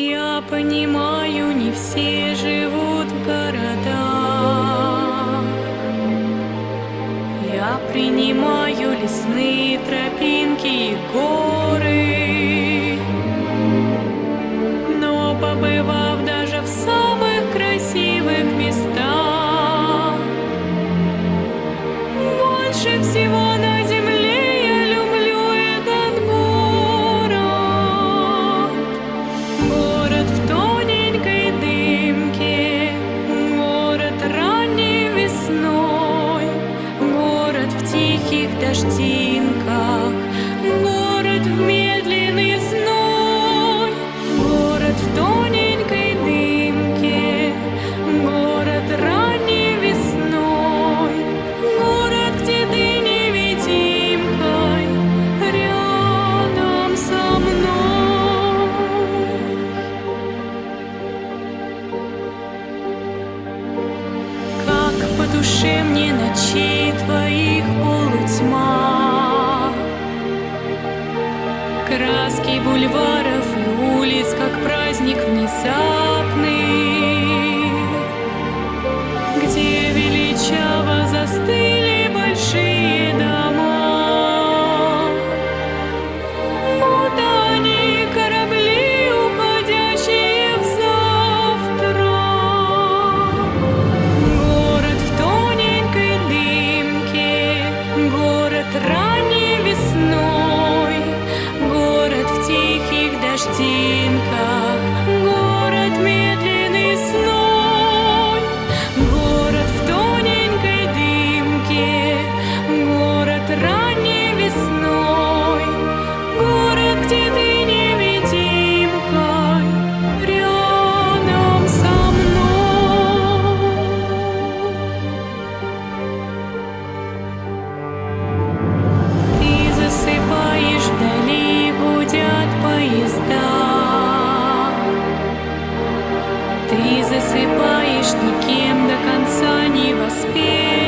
Я понимаю, не все живут в городах. Я принимаю лесные тропинки тихих дождинках, город в медленный зной, город в тоненькой дымке, город ранней весной, город, где ты невидимкой рядом со мной. Как по душе мне ночей твоих Краски бульваров и улиц, как праздник внезапно tea. Ты засыпаешь никем до конца не воспеть.